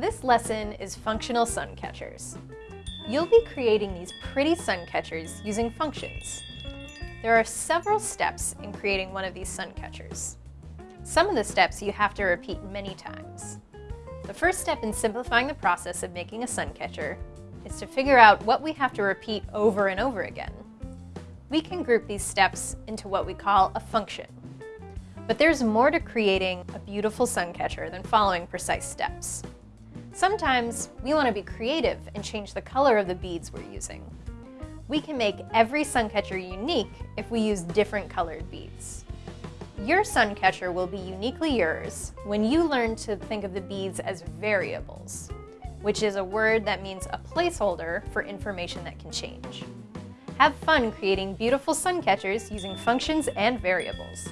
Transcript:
This lesson is functional sun catchers. You'll be creating these pretty sun catchers using functions. There are several steps in creating one of these sun catchers. Some of the steps you have to repeat many times. The first step in simplifying the process of making a sun catcher is to figure out what we have to repeat over and over again. We can group these steps into what we call a function. But there's more to creating a beautiful sun catcher than following precise steps. Sometimes we want to be creative and change the color of the beads we're using. We can make every sun catcher unique if we use different colored beads. Your sun catcher will be uniquely yours when you learn to think of the beads as variables, which is a word that means a placeholder for information that can change. Have fun creating beautiful sun catchers using functions and variables.